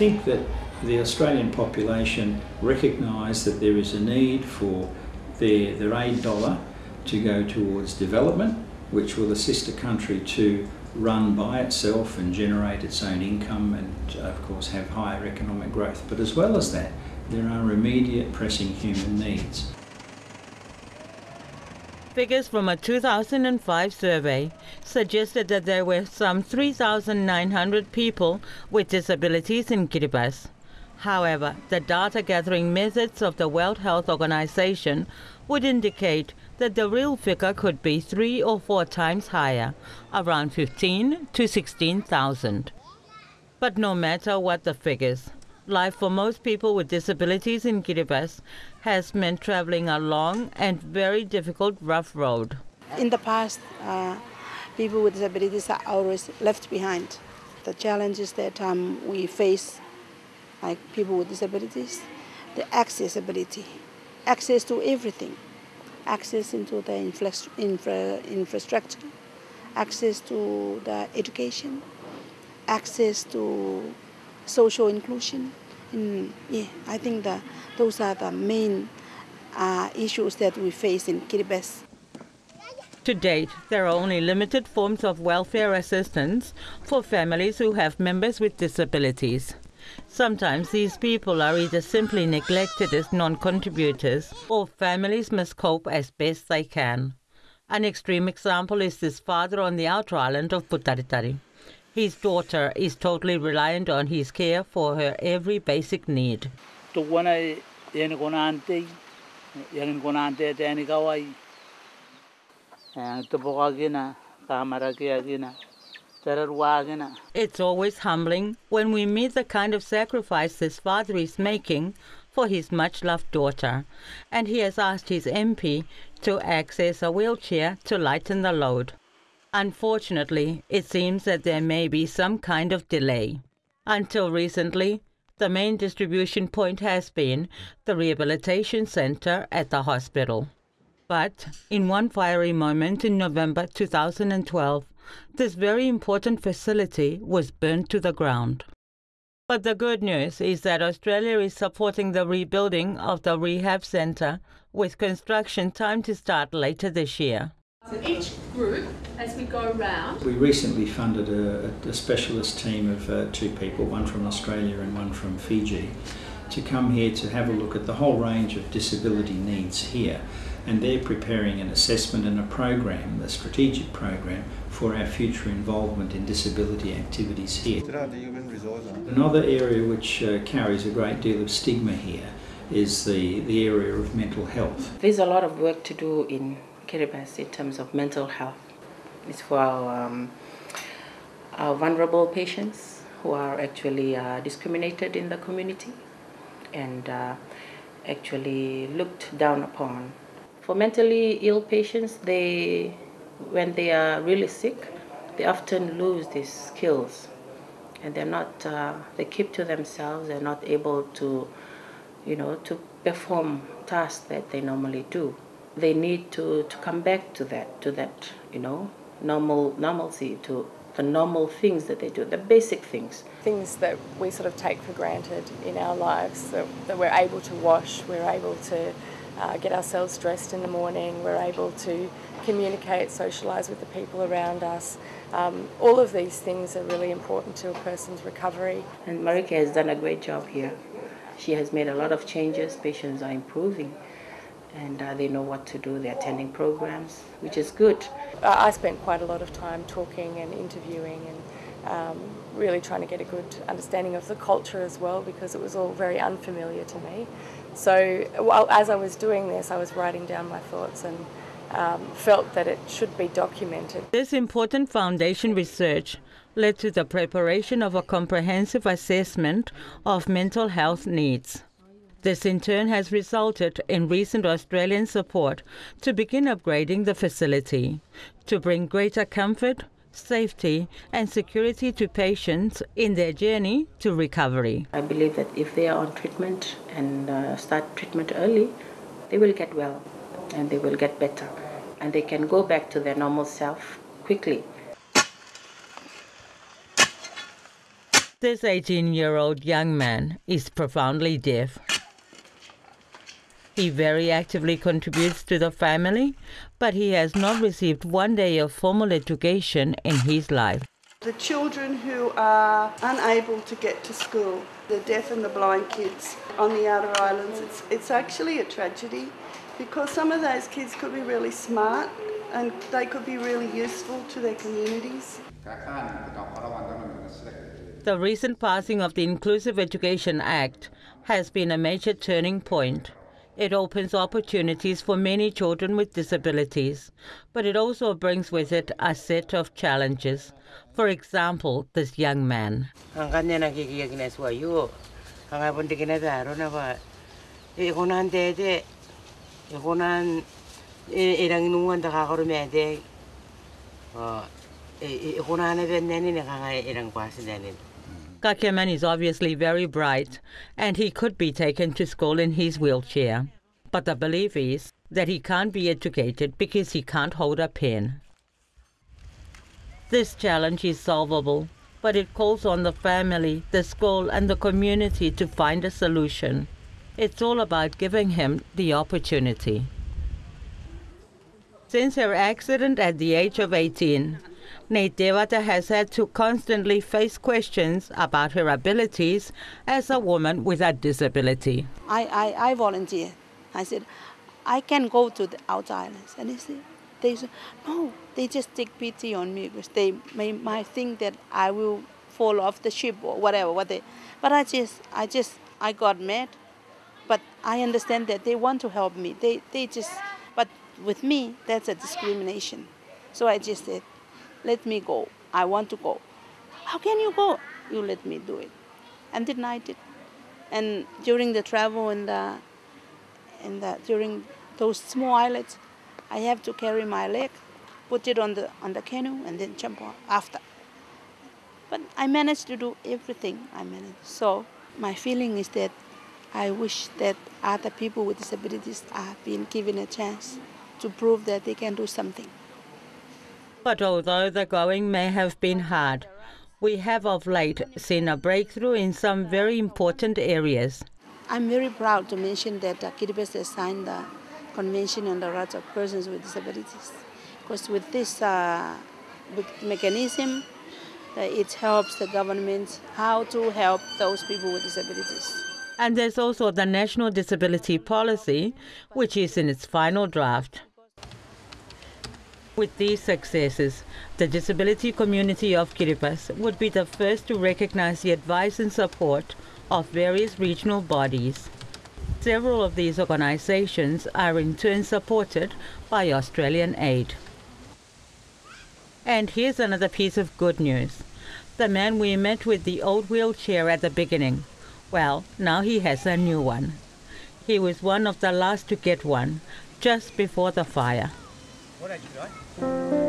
think that the Australian population recognise that there is a need for their, their aid dollar to go towards development, which will assist a country to run by itself and generate its own income and, of course, have higher economic growth. But as well as that, there are immediate pressing human needs. Figures from a 2005 survey suggested that there were some 3,900 people with disabilities in Kiribati. However, the data gathering methods of the World Health Organization would indicate that the real figure could be three or four times higher, around 15 to 16,000. But no matter what the figures, life for most people with disabilities in Kiribati has meant traveling a long and very difficult rough road. In the past, uh, people with disabilities are always left behind. The challenges that um, we face, like people with disabilities, the accessibility, access to everything, access into the infra infra infrastructure, access to the education, access to social inclusion. And yeah, I think that those are the main uh, issues that we face in Kiribati. To date, there are only limited forms of welfare assistance for families who have members with disabilities. Sometimes these people are either simply neglected as non contributors or families must cope as best they can. An extreme example is this father on the outer island of Butaritari. His daughter is totally reliant on his care for her every basic need. It's always humbling when we meet the kind of sacrifice this father is making for his much loved daughter, and he has asked his MP to access a wheelchair to lighten the load. Unfortunately, it seems that there may be some kind of delay. Until recently, the main distribution point has been the rehabilitation center at the hospital. But in one fiery moment in November 2012, this very important facility was burned to the ground. But the good news is that Australia is supporting the rebuilding of the rehab centre with construction time to start later this year. So each group, as we go round, We recently funded a, a specialist team of uh, two people, one from Australia and one from Fiji, to come here to have a look at the whole range of disability needs here. And they're preparing an assessment and a program, a strategic program, for our future involvement in disability activities here. Another area which uh, carries a great deal of stigma here is the, the area of mental health. There's a lot of work to do in Kiribati in terms of mental health. It's for our, um, our vulnerable patients who are actually uh, discriminated in the community and uh, actually looked down upon. For mentally ill patients, they, when they are really sick, they often lose these skills and they're not, uh, they keep to themselves, they're not able to, you know, to perform tasks that they normally do they need to, to come back to that, to that, you know, normal normalcy, to the normal things that they do, the basic things. Things that we sort of take for granted in our lives, that, that we're able to wash, we're able to uh, get ourselves dressed in the morning, we're able to communicate, socialise with the people around us. Um, all of these things are really important to a person's recovery. And Marika has done a great job here. She has made a lot of changes, patients are improving and uh, they know what to do. They're attending programs, which is good. I spent quite a lot of time talking and interviewing and um, really trying to get a good understanding of the culture as well because it was all very unfamiliar to me. So while, as I was doing this, I was writing down my thoughts and um, felt that it should be documented. This important foundation research led to the preparation of a comprehensive assessment of mental health needs. This in turn has resulted in recent Australian support to begin upgrading the facility to bring greater comfort, safety and security to patients in their journey to recovery. I believe that if they are on treatment and uh, start treatment early, they will get well and they will get better and they can go back to their normal self quickly. This 18 year old young man is profoundly deaf. He very actively contributes to the family, but he has not received one day of formal education in his life. The children who are unable to get to school, the deaf and the blind kids on the outer islands, it's, it's actually a tragedy because some of those kids could be really smart and they could be really useful to their communities. The recent passing of the Inclusive Education Act has been a major turning point. It opens opportunities for many children with disabilities, but it also brings with it a set of challenges. For example, this young man. Kakeman is obviously very bright, and he could be taken to school in his wheelchair. But the belief is that he can't be educated because he can't hold a pen. This challenge is solvable, but it calls on the family, the school, and the community to find a solution. It's all about giving him the opportunity. Since her accident at the age of 18, Nate Devata has had to constantly face questions about her abilities as a woman with a disability. I, I, I volunteer. I said, I can go to the outer islands. And they said, they said, no, they just take pity on me because they may, might think that I will fall off the ship or whatever. What they, but I just, I just, I got mad. But I understand that they want to help me. They, they just, but with me, that's a discrimination. So I just said, let me go. I want to go. How can you go? You let me do it. And then I did. And during the travel and the, and the, during those small islets, I have to carry my leg, put it on the on the canoe, and then jump after. But I managed to do everything. I managed. So my feeling is that I wish that other people with disabilities are being given a chance to prove that they can do something. But although the going may have been hard, we have of late seen a breakthrough in some very important areas. I'm very proud to mention that uh, Kiribati has signed the Convention on the Rights of Persons with Disabilities. Because with this uh, mechanism, uh, it helps the government how to help those people with disabilities. And there's also the National Disability Policy, which is in its final draft. With these successes, the disability community of Kiribati would be the first to recognize the advice and support of various regional bodies. Several of these organizations are in turn supported by Australian aid. And here's another piece of good news. The man we met with the old wheelchair at the beginning, well, now he has a new one. He was one of the last to get one, just before the fire. What did you